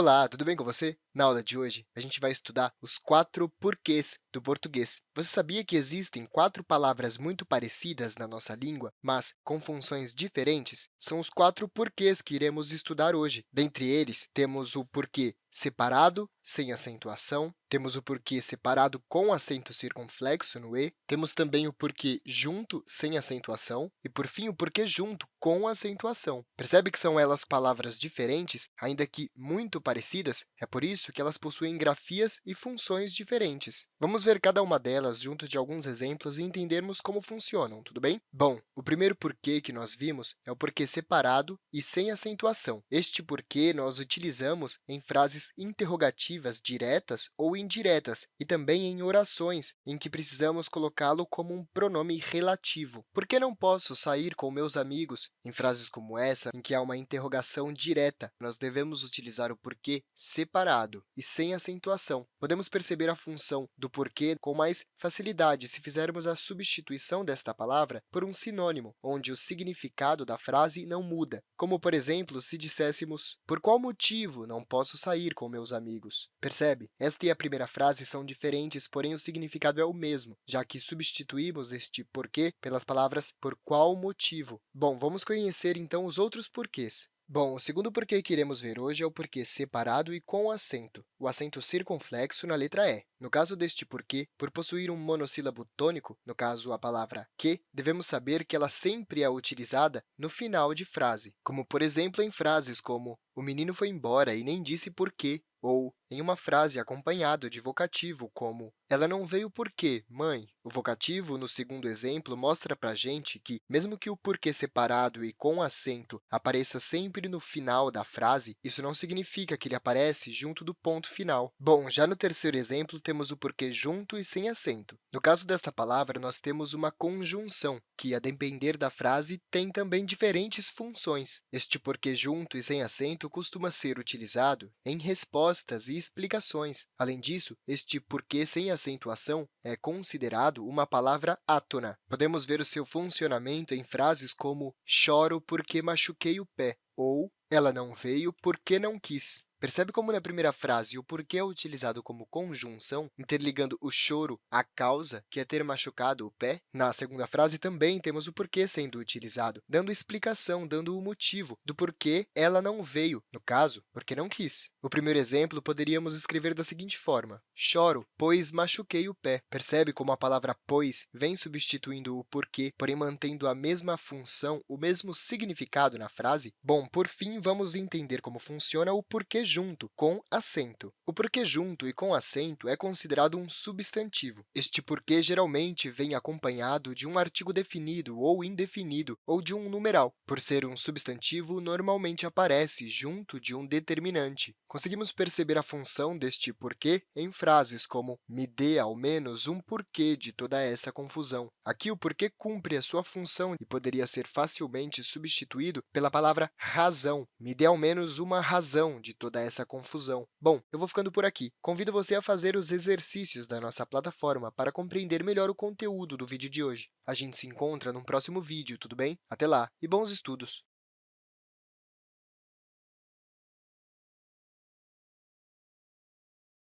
Olá, tudo bem com você? Na aula de hoje, a gente vai estudar os quatro porquês do português. Você sabia que existem quatro palavras muito parecidas na nossa língua, mas com funções diferentes? São os quatro porquês que iremos estudar hoje. Dentre eles, temos o porquê separado, sem acentuação, temos o porquê separado com acento circunflexo no e, temos também o porquê junto, sem acentuação, e, por fim, o porquê junto, com acentuação. Percebe que são elas palavras diferentes, ainda que muito parecidas? É por isso que elas possuem grafias e funções diferentes. Vamos ver cada uma delas junto de alguns exemplos e entendermos como funcionam, tudo bem? Bom, o primeiro porquê que nós vimos é o porquê separado e sem acentuação. Este porquê nós utilizamos em frases interrogativas diretas ou indiretas e também em orações, em que precisamos colocá-lo como um pronome relativo. Por que não posso sair com meus amigos? Em frases como essa, em que há uma interrogação direta, nós devemos utilizar o porquê separado e sem acentuação. Podemos perceber a função do porquê com mais facilidade se fizermos a substituição desta palavra por um sinônimo, onde o significado da frase não muda, como, por exemplo, se disséssemos por qual motivo não posso sair com meus amigos. Percebe? Esta e a primeira frase são diferentes, porém o significado é o mesmo, já que substituímos este porquê pelas palavras por qual motivo. Bom, vamos conhecer, então, os outros porquês. Bom, o segundo porquê que iremos ver hoje é o porquê separado e com acento, o acento circunflexo na letra E. No caso deste porquê, por possuir um monossílabo tônico, no caso a palavra que, devemos saber que ela sempre é utilizada no final de frase, como, por exemplo, em frases como o menino foi embora e nem disse por quê, ou em uma frase acompanhado de vocativo, como ela não veio por quê, mãe? O vocativo, no segundo exemplo, mostra para a gente que, mesmo que o porquê separado e com acento apareça sempre no final da frase, isso não significa que ele aparece junto do ponto final. Bom, já no terceiro exemplo, temos o porquê junto e sem acento. No caso desta palavra, nós temos uma conjunção, que, a depender da frase, tem também diferentes funções. Este porquê junto e sem acento costuma ser utilizado em respostas e explicações. Além disso, este porquê sem acentuação é considerado uma palavra átona. Podemos ver o seu funcionamento em frases como choro porque machuquei o pé ou ela não veio porque não quis. Percebe como, na primeira frase, o porquê é utilizado como conjunção, interligando o choro à causa, que é ter machucado o pé? Na segunda frase, também temos o porquê sendo utilizado, dando explicação, dando o motivo do porquê ela não veio, no caso, porque não quis. O primeiro exemplo poderíamos escrever da seguinte forma, choro, pois machuquei o pé. Percebe como a palavra pois vem substituindo o porquê, porém mantendo a mesma função, o mesmo significado na frase? Bom, por fim, vamos entender como funciona o porquê junto, com acento. O porquê junto e com acento é considerado um substantivo. Este porquê geralmente vem acompanhado de um artigo definido ou indefinido, ou de um numeral. Por ser um substantivo, normalmente aparece junto de um determinante. Conseguimos perceber a função deste porquê em frases como me dê ao menos um porquê de toda essa confusão. Aqui, o porquê cumpre a sua função e poderia ser facilmente substituído pela palavra razão. Me dê ao menos uma razão de toda essa confusão. Bom, eu vou ficando por aqui. Convido você a fazer os exercícios da nossa plataforma para compreender melhor o conteúdo do vídeo de hoje. A gente se encontra no próximo vídeo, tudo bem? Até lá e bons estudos!